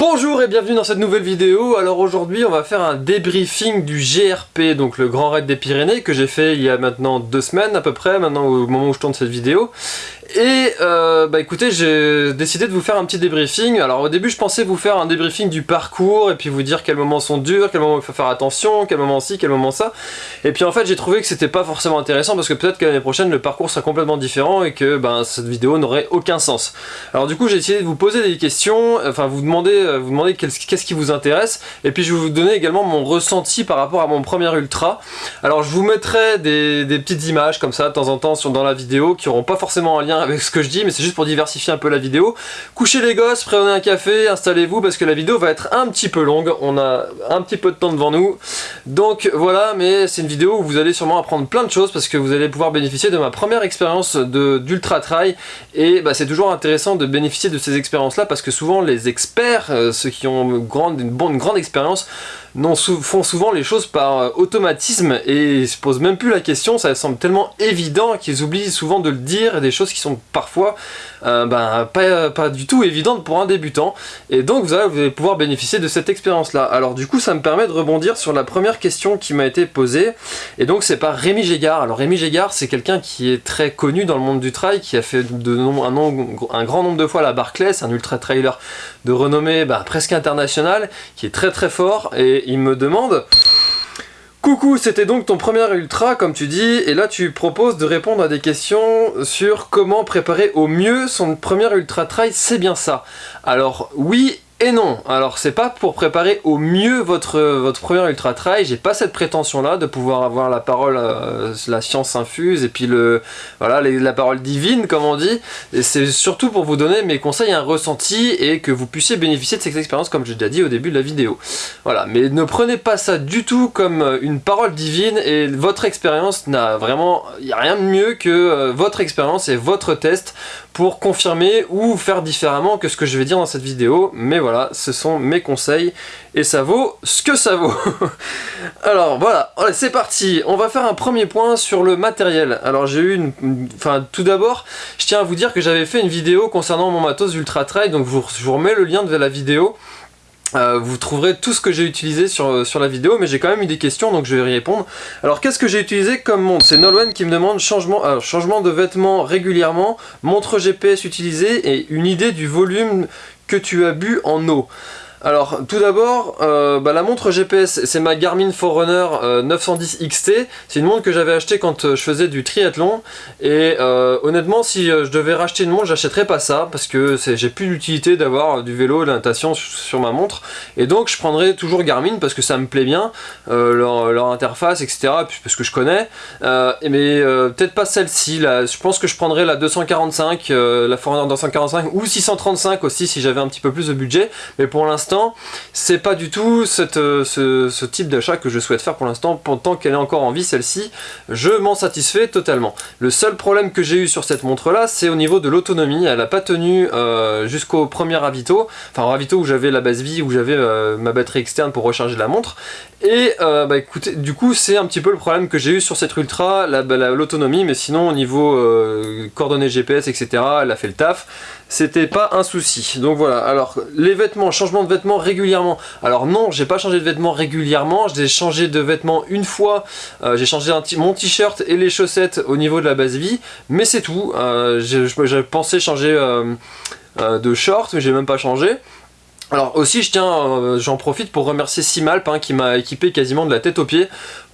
Bonjour et bienvenue dans cette nouvelle vidéo. Alors aujourd'hui on va faire un débriefing du GRP, donc le Grand Raid des Pyrénées, que j'ai fait il y a maintenant deux semaines à peu près, maintenant au moment où je tourne cette vidéo. Et euh, bah écoutez, j'ai décidé de vous faire un petit débriefing. Alors au début, je pensais vous faire un débriefing du parcours et puis vous dire quels moments sont durs, quels moments il faut faire attention, quel moment ci, quel moment ça. Et puis en fait, j'ai trouvé que c'était pas forcément intéressant parce que peut-être que l'année prochaine, le parcours sera complètement différent et que ben, cette vidéo n'aurait aucun sens. Alors du coup, j'ai essayé de vous poser des questions, enfin vous demander, euh, vous demander qu'est-ce qui vous intéresse et puis je vais vous donner également mon ressenti par rapport à mon premier ultra. Alors je vous mettrai des, des petites images comme ça de temps en temps sur, dans la vidéo qui n'auront pas forcément un lien avec ce que je dis, mais c'est juste pour diversifier un peu la vidéo. Couchez les gosses, prenez un café, installez-vous, parce que la vidéo va être un petit peu longue. On a un petit peu de temps devant nous. Donc voilà, mais c'est une vidéo où vous allez sûrement apprendre plein de choses, parce que vous allez pouvoir bénéficier de ma première expérience d'ultra trail. Et bah, c'est toujours intéressant de bénéficier de ces expériences-là, parce que souvent les experts, euh, ceux qui ont une bonne, grande expérience, font souvent les choses par euh, automatisme et se posent même plus la question, ça semble tellement évident qu'ils oublient souvent de le dire, des choses qui sont parfois euh, ben, pas, pas, du tout évidentes pour un débutant. Et donc vous allez, pouvoir bénéficier de cette expérience-là. Alors du coup ça me permet de rebondir sur la première question qui m'a été posée, et donc c'est par Rémi Gégard. Alors Rémi Gégard c'est quelqu'un qui est très connu dans le monde du trail, qui a fait de un, un, grand nombre de fois la Barclays, un ultra trailer de renommée ben, presque internationale, qui est très très fort, il me demande... Coucou, c'était donc ton premier ultra, comme tu dis, et là tu proposes de répondre à des questions sur comment préparer au mieux son premier ultra trail, c'est bien ça. Alors oui et non, alors c'est pas pour préparer au mieux votre, votre premier ultra trail, j'ai pas cette prétention là de pouvoir avoir la parole, euh, la science infuse et puis le voilà la parole divine comme on dit, c'est surtout pour vous donner mes conseils, un ressenti et que vous puissiez bénéficier de cette expérience comme j'ai déjà dit au début de la vidéo. Voilà, mais ne prenez pas ça du tout comme une parole divine et votre expérience n'a vraiment, il n'y a rien de mieux que euh, votre expérience et votre test pour confirmer ou faire différemment que ce que je vais dire dans cette vidéo, mais voilà, ce sont mes conseils et ça vaut ce que ça vaut. Alors voilà, c'est parti, on va faire un premier point sur le matériel. Alors j'ai eu une... Enfin tout d'abord, je tiens à vous dire que j'avais fait une vidéo concernant mon matos Ultra Trail, donc je vous remets le lien de la vidéo. Euh, vous trouverez tout ce que j'ai utilisé sur, euh, sur la vidéo, mais j'ai quand même eu des questions, donc je vais y répondre. Alors, qu'est-ce que j'ai utilisé comme montre? C'est Nolwenn qui me demande changement, euh, changement de vêtements régulièrement, montre GPS utilisée et une idée du volume que tu as bu en eau. Alors tout d'abord, euh, bah, la montre GPS, c'est ma Garmin Forerunner 910 XT. C'est une montre que j'avais achetée quand euh, je faisais du triathlon. Et euh, honnêtement, si je devais racheter une montre, j'achèterais pas ça parce que j'ai plus d'utilité d'avoir du vélo, de la natation sur ma montre. Et donc je prendrais toujours Garmin parce que ça me plaît bien, leur, interface, etc. Parce que je connais. mais peut-être pas celle-ci. Je pense que je prendrais la 245, la Forerunner 245 ou 635 aussi si j'avais un petit peu plus de budget. Mais pour l'instant, c'est pas du tout euh, ce, type d'achat que je souhaite faire pour l'instant. Tant qu'elle est encore en vie, celle-ci, je m'en satisfais totalement. Le seul problème que j'ai eu sur cette montre-là, c'est au niveau de l'autonomie. Elle n'a pas tenu euh, jusqu'au premier ravito, enfin ravito où j'avais la base vie, où j'avais euh, ma batterie externe pour recharger la montre. Et bah écoutez, du coup c'est un petit peu le problème que j'ai eu sur cette Ultra, bah, l'autonomie, mais sinon au niveau coordonnées GPS, etc., elle a fait le taf c'était pas un souci. Donc voilà, alors les vêtements, changement de vêtements régulièrement. Alors non, j'ai pas changé de vêtements régulièrement, j'ai changé de vêtements une fois, euh, j'ai changé mon t-shirt et les chaussettes au niveau de la base vie, mais c'est tout. Euh, j'ai pensé changer euh, de short, mais j'ai même pas changé. Alors aussi, je tiens, j'en profite pour remercier Simalp hein, qui m'a équipé quasiment de la tête aux pieds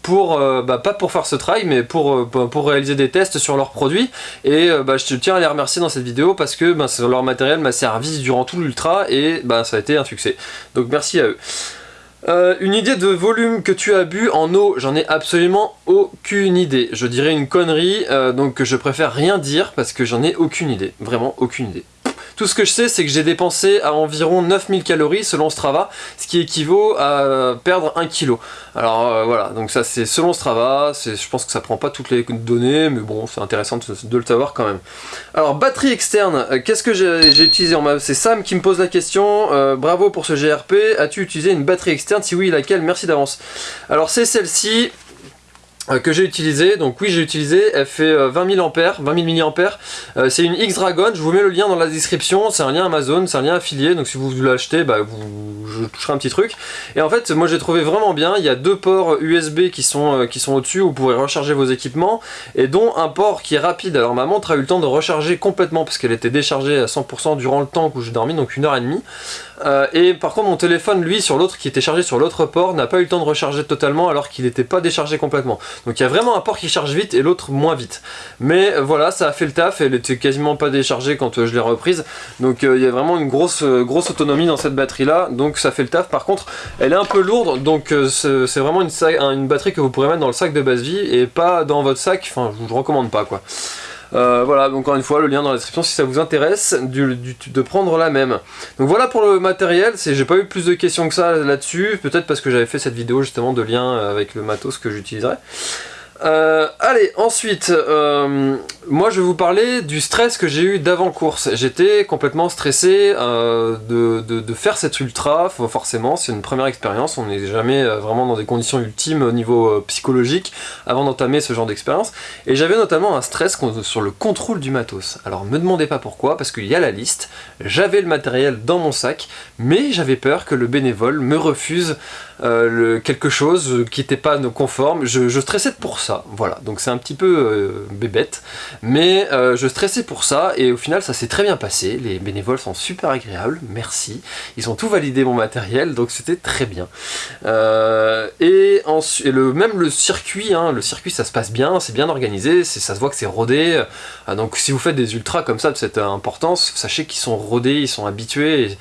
pour, euh, bah, pas pour faire ce travail, mais pour, euh, pour réaliser des tests sur leurs produits. Et euh, bah, je tiens à les remercier dans cette vidéo parce que bah, leur matériel m'a servi durant tout l'ultra et bah, ça a été un succès. Donc merci à eux. une idée de volume que tu as bu en eau, j'en ai absolument aucune idée. Je dirais une connerie, donc je préfère rien dire parce que j'en ai aucune idée. Vraiment aucune idée. Tout ce que je sais, c'est que j'ai dépensé à environ 9000 calories selon Strava, ce qui équivaut à perdre 1 kg. Alors euh, voilà, donc ça c'est selon Strava, je pense que ça prend pas toutes les données, mais bon, c'est intéressant de, le savoir quand même. Alors, batterie externe, euh, qu'est-ce que j'ai utilisé C'est Sam qui me pose la question, euh, bravo pour ce GRP, as-tu utilisé une batterie externe? Si oui, laquelle? Merci d'avance. Alors c'est celle-ci, que j'ai utilisé, donc oui j'ai utilisé, elle fait 20 000 ampères, 20 000 mAh, c'est une X-Dragon, je vous mets le lien dans la description, c'est un lien Amazon, c'est un lien affilié, donc si vous l'achetez, bah, vous, je toucherai un petit truc, et en fait moi j'ai trouvé vraiment bien, il y a deux ports USB qui sont, euh, qui sont au-dessus, vous pourrez recharger vos équipements, et dont un port qui est rapide, alors ma montre a eu le temps de recharger complètement, parce qu'elle était déchargée à 100% durant le temps où j'ai dormi, donc une heure et demie, euh, et par contre mon téléphone lui sur l'autre qui était chargé sur l'autre port n'a pas eu le temps de recharger totalement alors qu'il n'était pas déchargé complètement. Donc il y a vraiment un port qui charge vite et l'autre moins vite. Mais euh, voilà ça a fait le taf, elle était quasiment pas déchargée quand euh, je l'ai reprise. Donc il y a vraiment une grosse, grosse autonomie dans cette batterie là, donc ça fait le taf. Par contre elle est un peu lourde donc c'est vraiment une, batterie que vous pourrez mettre dans le sac de base vie et pas dans votre sac, enfin je vous recommande pas quoi. Euh, voilà, encore une fois, le lien dans la description si ça vous intéresse de prendre la même. Donc voilà pour le matériel, j'ai pas eu plus de questions que ça là-dessus, peut-être parce que j'avais fait cette vidéo justement de lien avec le matos que j'utiliserai. Euh, allez, ensuite, euh, moi je vais vous parler du stress que j'ai eu d'avant-course. J'étais complètement stressé euh, de, faire cette ultra, forcément, c'est une première expérience, on n'est jamais vraiment dans des conditions ultimes au niveau psychologique avant d'entamer ce genre d'expérience. Et j'avais notamment un stress sur le contrôle du matos. Alors me demandez pas pourquoi, parce qu'il y a la liste, j'avais le matériel dans mon sac, mais j'avais peur que le bénévole me refuse le, quelque chose qui n'était pas conforme. Je, je stressais pour ça voilà, donc c'est un petit peu euh, bébête, mais euh, je stressais pour ça, et au final ça s'est très bien passé, les bénévoles sont super agréables, merci, ils ont tout validé mon matériel, donc c'était très bien. Euh, et, le, même le circuit, hein, le circuit ça se passe bien, c'est bien organisé, ça se voit que c'est rodé, donc si vous faites des ultras comme ça de cette importance, sachez qu'ils sont rodés, ils sont habitués,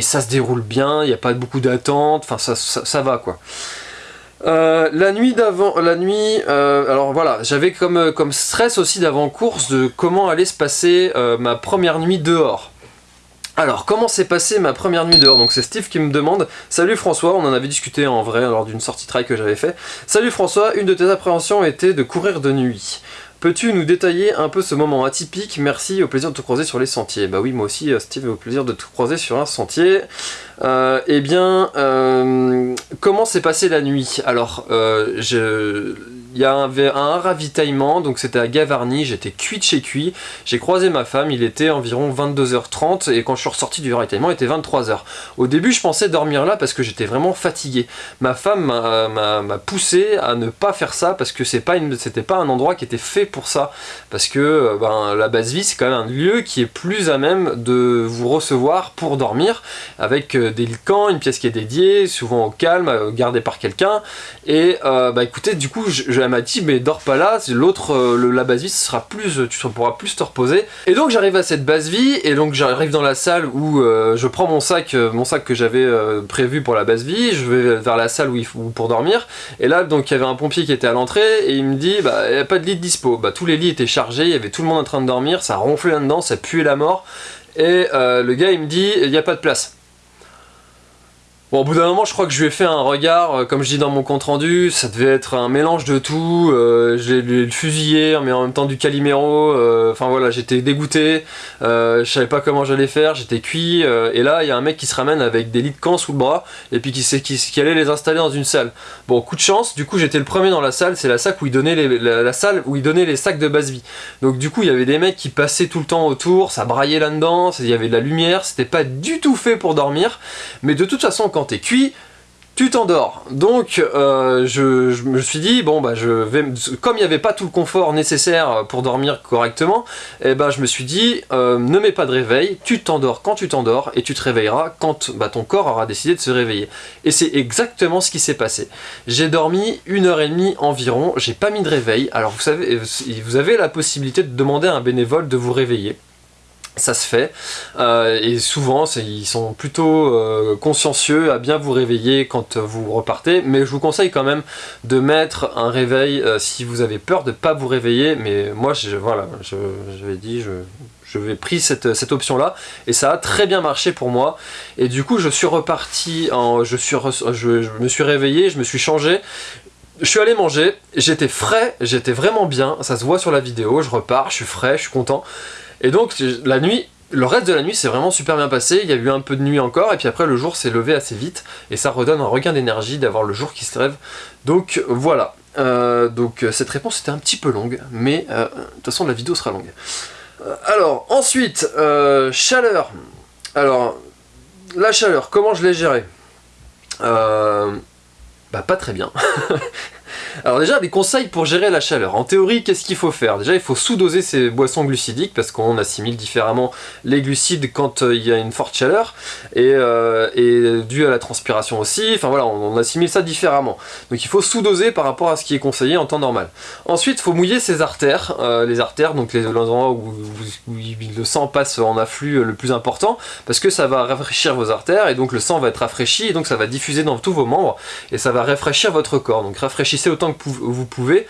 ça se déroule bien, il n'y a pas beaucoup d'attente, enfin ça, ça va quoi. Euh, la nuit d'avant, la nuit, euh, alors voilà, j'avais comme, euh, comme stress aussi d'avant-course de comment allait se passer ma première nuit dehors. Alors, comment s'est passée ma première nuit dehors? Donc c'est Steve qui me demande « Salut François, on en avait discuté en vrai lors d'une sortie trail que j'avais fait. Salut François, une de tes appréhensions était de courir de nuit. Peux-tu nous détailler un peu ce moment atypique? Merci, au plaisir de te croiser sur les sentiers. Bah oui, moi aussi, euh, Steve, au plaisir de te croiser sur un sentier. Euh, eh bien, euh, comment s'est passée la nuit Alors, je il y avait un ravitaillement, donc c'était à Gavarnie, j'étais cuit de chez cuit, j'ai croisé ma femme, il était environ 22h30 et quand je suis ressorti du ravitaillement il était 23h. Au début je pensais dormir là parce que j'étais vraiment fatigué. Ma femme m'a poussé à ne pas faire ça parce que c'était pas, un endroit qui était fait pour ça. Parce que euh, ben, la base vie c'est quand même un lieu qui est plus à même de vous recevoir pour dormir avec euh, des lits une pièce qui est dédiée, souvent au calme, euh, gardée par quelqu'un. Et bah écoutez, du coup je elle m'a dit mais dors pas là, l'autre, euh, la base vie, ce sera plus, tu pourras plus te reposer. Et donc j'arrive à cette base vie, et donc j'arrive dans la salle où euh, je prends mon sac, euh, mon sac que j'avais prévu pour la base vie, je vais vers la salle où pour dormir, et là donc il y avait un pompier qui était à l'entrée, et il me dit bah il n'y a pas de lit de dispo. Bah tous les lits étaient chargés, il y avait tout le monde en train de dormir, ça ronflait là-dedans, ça puait la mort, et le gars il me dit il n'y a pas de place. Bon, au bout d'un moment, je crois que je lui ai fait un regard, euh, comme je dis dans mon compte rendu, ça devait être un mélange de tout, euh, j'ai le fusillé, mais en même temps du Calimero, euh, enfin voilà, j'étais dégoûté, je savais pas comment j'allais faire, j'étais cuit, et là, il y a un mec qui se ramène avec des lits de camp sous le bras, et puis qui, sait, qui, allait les installer dans une salle. Bon, coup de chance, du coup, j'étais le premier dans la salle, c'est la, salle où il donnait les sacs de base vie. Donc du coup, il y avait des mecs qui passaient tout le temps autour, ça braillait là-dedans, il y avait de la lumière, c'était pas du tout fait pour dormir, mais de toute façon, quand t'es cuit, tu t'endors. Donc euh, je, me suis dit, bon bah je vais, comme il n'y avait pas tout le confort nécessaire pour dormir correctement, et eh ben je me suis dit, euh, ne mets pas de réveil, tu t'endors quand tu t'endors, et tu te réveilleras quand bah, ton corps aura décidé de se réveiller. Et c'est exactement ce qui s'est passé. J'ai dormi une heure et demie environ, j'ai pas mis de réveil, alors vous savez, vous avez la possibilité de demander à un bénévole de vous réveiller ça se fait. Euh, et souvent ils sont plutôt euh, consciencieux à bien vous réveiller quand vous repartez. Mais je vous conseille quand même de mettre un réveil euh, si vous avez peur de pas vous réveiller. Mais moi je, voilà j'avais dit je, je vais pris cette, cette, option là et ça a très bien marché pour moi. Et du coup je suis reparti en, je, suis je me suis réveillé je me suis changé. Je suis allé manger, j'étais frais, j'étais vraiment bien, ça se voit sur la vidéo, je repars, je suis frais, je suis content. Et donc la nuit, le reste de la nuit s'est vraiment super bien passé, il y a eu un peu de nuit encore, et puis après le jour s'est levé assez vite, et ça redonne un regain d'énergie d'avoir le jour qui se lève. Donc voilà. donc cette réponse était un petit peu longue, mais de toute façon la vidéo sera longue. alors, ensuite, chaleur. Alors, la chaleur, comment je l'ai gérée? Bah pas très bien. Alors déjà, des conseils pour gérer la chaleur. En théorie, qu'est-ce qu'il faut faire? Déjà, il faut sous-doser ces boissons glucidiques parce qu'on assimile différemment les glucides quand euh, il y a une forte chaleur et, euh, dû à la transpiration aussi. Enfin voilà, on, assimile ça différemment. Donc il faut sous-doser par rapport à ce qui est conseillé en temps normal. Ensuite, il faut mouiller ses artères. Euh, les artères, donc les endroits où, le sang passe en afflux le plus important parce que ça va rafraîchir vos artères et donc le sang va être rafraîchi et donc ça va diffuser dans tous vos membres et ça va rafraîchir votre corps. Donc rafraîchissez autant que vous pouvez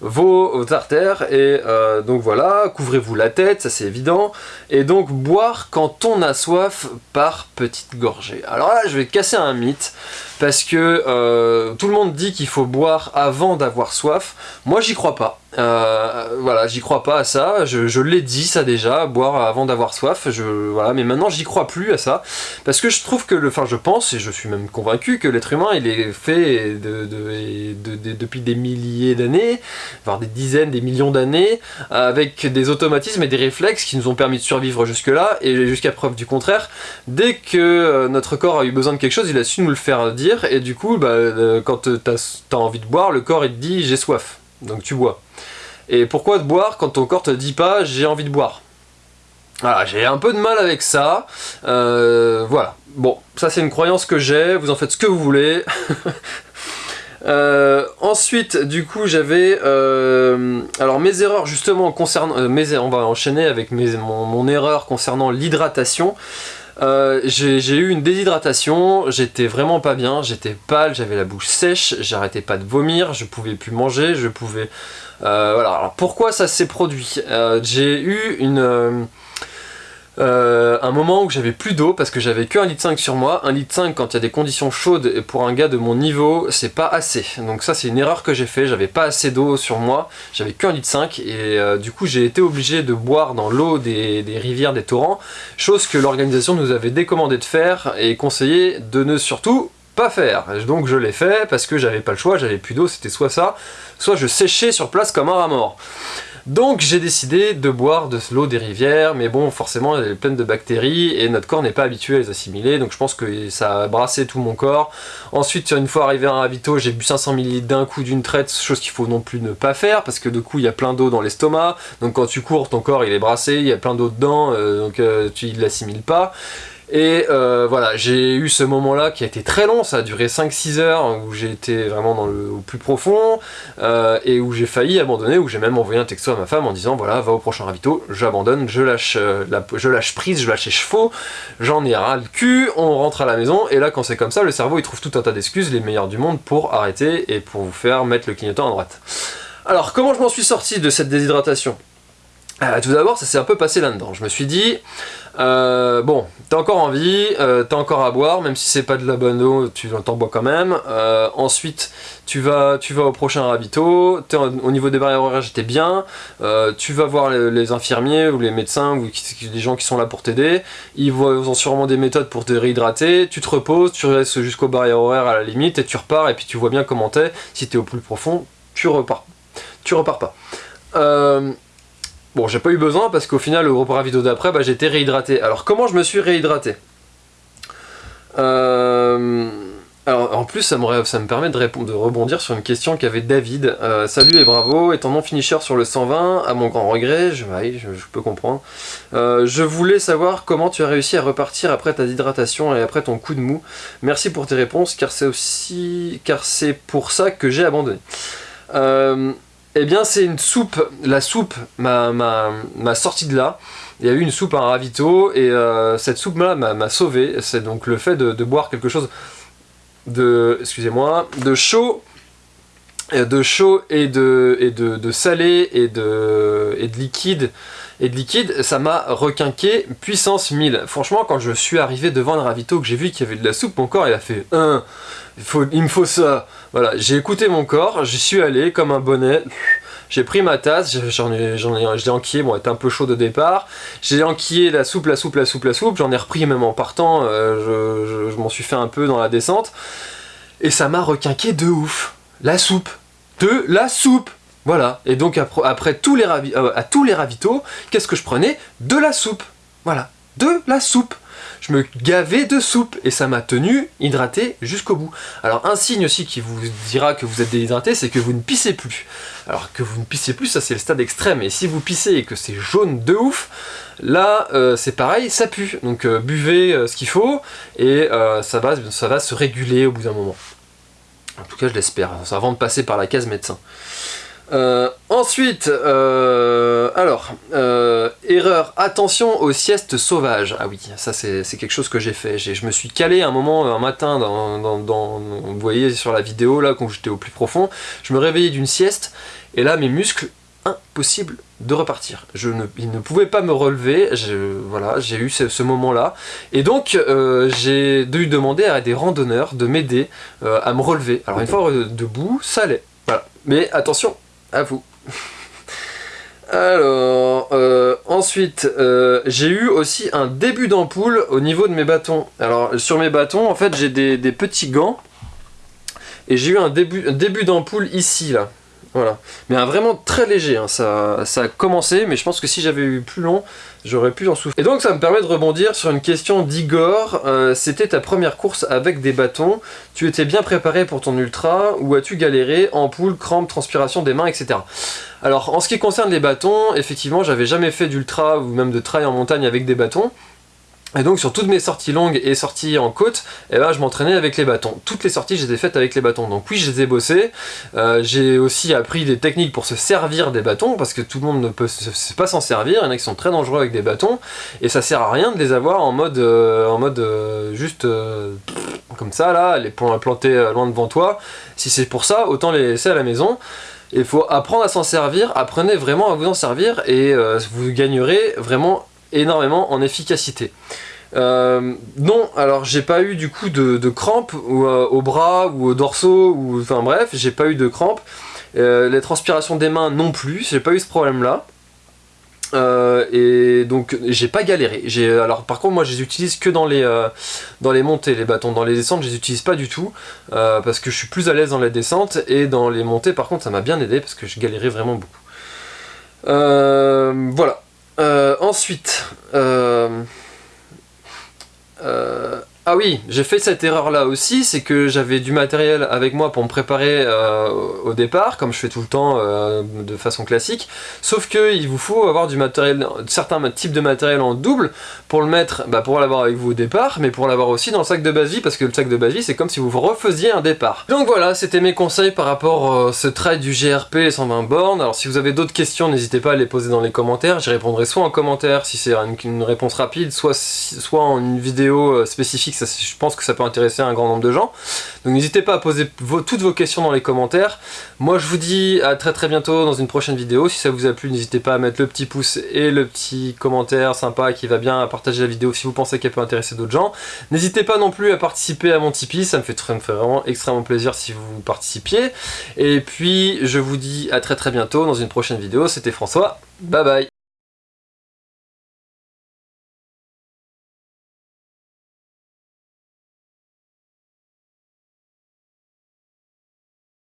vos, artères et euh, donc voilà, couvrez-vous la tête, ça c'est évident et donc boire quand on a soif par petites gorgées. Alors là je vais casser un mythe parce que euh, tout le monde dit qu'il faut boire avant d'avoir soif, moi j'y crois pas. Euh, voilà, j'y crois pas à ça, je, l'ai dit ça déjà, boire avant d'avoir soif, je, voilà, mais maintenant j'y crois plus à ça, parce que je trouve que, enfin je pense, et je suis même convaincu que l'être humain il est fait de, depuis des milliers d'années, voire des dizaines, des millions d'années, avec des automatismes et des réflexes qui nous ont permis de survivre jusque-là, et jusqu'à preuve du contraire, dès que euh, notre corps a eu besoin de quelque chose, il a su nous le faire dire, et du coup, bah, euh, quand t'as as envie de boire, le corps il te dit j'ai soif, donc tu bois. Et pourquoi de boire quand ton corps te dit pas j'ai envie de boire? Voilà, j'ai un peu de mal avec ça. Euh, voilà. Bon, ça c'est une croyance que j'ai, vous en faites ce que vous voulez. Euh, ensuite, du coup, j'avais... Euh, alors, mes erreurs, justement, concernant... on va enchaîner avec mon, erreur concernant l'hydratation. J'ai eu une déshydratation, j'étais vraiment pas bien, j'étais pâle, j'avais la bouche sèche, j'arrêtais pas de vomir, je pouvais plus manger, je pouvais euh, voilà, alors pourquoi ça s'est produit? Euh, J'ai eu une... Euh, un moment où j'avais plus d'eau parce que j'avais que 1,5 litre sur moi. 1,5 litre quand il y a des conditions chaudes et pour un gars de mon niveau, c'est pas assez. Donc ça c'est une erreur que j'ai fait, j'avais pas assez d'eau sur moi, j'avais que 1,5 litre et du coup j'ai été obligé de boire dans l'eau des, des, rivières, des torrents, chose que l'organisation nous avait décommandé de faire et conseillé de ne surtout pas faire. Donc je l'ai fait parce que j'avais pas le choix, j'avais plus d'eau, c'était soit ça, soit je séchais sur place comme un rat mort. Donc j'ai décidé de boire de l'eau des rivières, mais bon, forcément, elle est pleine de bactéries, et notre corps n'est pas habitué à les assimiler, donc je pense que ça a brassé tout mon corps. Ensuite, une fois arrivé à un ravito, j'ai bu 500 ml d'un coup d'une traite, chose qu'il faut non plus ne pas faire, parce que du coup, il y a plein d'eau dans l'estomac, donc quand tu cours, ton corps il est brassé, il y a plein d'eau dedans, euh, donc euh, tu ne l'assimiles pas. Et euh, voilà, j'ai eu ce moment-là qui a été très long, ça a duré 5-6 heures, où j'ai été vraiment dans le, au plus profond, euh, et où j'ai failli abandonner, où j'ai même envoyé un texto à ma femme en disant voilà, va au prochain ravito, j'abandonne, je lâche euh, je lâche prise, je lâche les chevaux, j'en ai ras le cul, on rentre à la maison, et là quand c'est comme ça, le cerveau il trouve tout un tas d'excuses, les meilleures du monde, pour arrêter et pour vous faire mettre le clignotant à droite. Alors, comment je m'en suis sorti de cette déshydratation? Tout d'abord, ça s'est un peu passé là-dedans. Je me suis dit, euh, bon, t'as encore envie, euh, t'as encore à boire, même si c'est pas de la bonne eau, tu t'en bois quand même. Euh, ensuite, tu vas, tu vas au prochain ravito, au niveau des barrières horaires, j'étais bien. tu vas voir les, infirmiers ou les médecins ou les gens qui sont là pour t'aider. Ils, ont sûrement des méthodes pour te réhydrater. Tu te reposes, tu restes jusqu'aux barrières horaires à la limite et tu repars et puis tu vois bien comment t'es. Si t'es au plus profond, tu repars. Tu repars pas. Bon, j'ai pas eu besoin parce qu'au final, le repas vidéo d'après, bah, été réhydraté. Alors, comment je me suis réhydraté? Euh, Alors, en plus, ça me, ça me permet de, répondre, de, rebondir sur une question qu'avait David. Euh, salut et bravo, étant non finisher sur le 120, à mon grand regret, je, je, peux comprendre. Euh, je voulais savoir comment tu as réussi à repartir après ta déshydratation et après ton coup de mou. Merci pour tes réponses, car c'est aussi... car c'est pour ça que j'ai abandonné. Eh bien c'est une soupe, la soupe m'a sorti de là. Il y a eu une soupe à un ravito et euh, cette soupe là m'a sauvé. C'est donc le fait de, boire quelque chose de, excusez-moi, de chaud, de chaud et de, et de, salé et de, et de liquide et de liquide, ça m'a requinqué puissance 1000. Franchement, quand je suis arrivé devant le ravito, que j'ai vu qu'il y avait de la soupe, mon corps il a fait un, il, me faut ça. Voilà, j'ai écouté mon corps, j'y suis allé comme un bonnet. J'ai pris ma tasse, j'en ai, j'en ai, j'ai enquillé, bon, elle un peu chaud de départ. J'ai enquillé la soupe, la soupe, la soupe, la soupe. J'en ai repris même en partant, euh, je, je m'en suis fait un peu dans la descente. Et ça m'a requinqué de ouf. La soupe. de la soupe. Voilà, et donc après, tous les euh, à tous les ravitaux, qu'est-ce que je prenais? De la soupe. Voilà, de la soupe je me gavais de soupe et ça m'a tenu hydraté jusqu'au bout. Alors un signe aussi qui vous dira que vous êtes déshydraté, c'est que vous ne pissez plus. Alors que vous ne pissez plus, ça c'est le stade extrême, et si vous pissez et que c'est jaune de ouf, là euh, c'est pareil, ça pue. Donc euh, buvez ce qu'il faut, et ça, va, ça va se réguler au bout d'un moment. En tout cas je l'espère, avant de passer par la case médecin. Euh, ensuite, euh, alors, euh, erreur, attention aux siestes sauvages. Ah oui, ça c'est quelque chose que j'ai fait. Je me suis calé un moment, un matin, dans, vous voyez sur la vidéo, là, quand j'étais au plus profond, je me réveillais d'une sieste, et là, mes muscles, impossible de repartir. Je ne, ils ne pouvaient pas me relever, voilà, j'ai eu ce, moment-là. Et donc, j'ai dû demander à des randonneurs de m'aider à me relever. Alors, une fois debout, ça allait. Voilà. Mais attention, à vous. Alors, euh, ensuite, euh, j'ai eu aussi un début d'ampoule au niveau de mes bâtons. Alors, sur mes bâtons, en fait, j'ai des, petits gants. Et j'ai eu un début, un début d'ampoule ici, là. Voilà. Mais un vraiment très léger, hein. ça, ça a commencé, mais je pense que si j'avais eu plus long, j'aurais pu en souffrir. Et donc ça me permet de rebondir sur une question d'Igor. Euh, c'était ta première course avec des bâtons. Tu étais bien préparé pour ton ultra ou as-tu galéré? Ampoule, crampes, transpiration des mains, etc. Alors en ce qui concerne les bâtons, effectivement j'avais jamais fait d'ultra ou même de trail en montagne avec des bâtons. Et donc sur toutes mes sorties longues et sorties en côte, eh ben, je m'entraînais avec les bâtons. Toutes les sorties, je les ai faites avec les bâtons. Donc oui, je les ai bossés. Euh, j'ai aussi appris des techniques pour se servir des bâtons, parce que tout le monde ne peut pas s'en servir. Il y en a qui sont très dangereux avec des bâtons, et ça sert à rien de les avoir en mode, euh, en mode euh, juste comme ça, là, les planter loin devant toi. Si c'est pour ça, autant les laisser à la maison. Il faut apprendre à s'en servir, apprenez vraiment à vous en servir, et vous gagnerez vraiment énormément en efficacité. Euh, non, alors j'ai pas eu du coup de, crampes ou, euh, au bras ou au dorsaux, ou enfin bref, j'ai pas eu de crampes. Euh, les transpirations des mains non plus, j'ai pas eu ce problème là. et donc j'ai pas galéré. Alors par contre moi je les utilise que dans les, dans les montées, les bâtons. Dans les descentes je les utilise pas du tout parce que je suis plus à l'aise dans les descentes et dans les montées par contre ça m'a bien aidé parce que je galérais vraiment beaucoup. voilà. Ensuite, euh, ah oui, j'ai fait cette erreur là aussi, c'est que j'avais du matériel avec moi pour me préparer euh, au départ, comme je fais tout le temps euh, de façon classique, sauf qu'il vous faut avoir du matériel, certains types de matériel en double pour le mettre, bah, pour l'avoir avec vous au départ, mais pour l'avoir aussi dans le sac de base vie, parce que le sac de base vie c'est comme si vous refaisiez un départ. Donc voilà, c'était mes conseils par rapport à ce trail du GRP les 120 bornes, alors si vous avez d'autres questions, n'hésitez pas à les poser dans les commentaires, j'y répondrai soit en commentaire si c'est une, réponse rapide, soit, en une vidéo euh, je pense que ça peut intéresser un grand nombre de gens. Donc n'hésitez pas à poser toutes vos questions dans les commentaires. Moi je vous dis à très très bientôt dans une prochaine vidéo. Si ça vous a plu, n'hésitez pas à mettre le petit pouce et le petit commentaire sympa qui va bien, à partager la vidéo si vous pensez qu'elle peut intéresser d'autres gens. N'hésitez pas non plus à participer à mon Tipeee, ça me fait vraiment extrêmement plaisir si vous participiez. Et puis je vous dis à très très bientôt dans une prochaine vidéo. C'était François, bye bye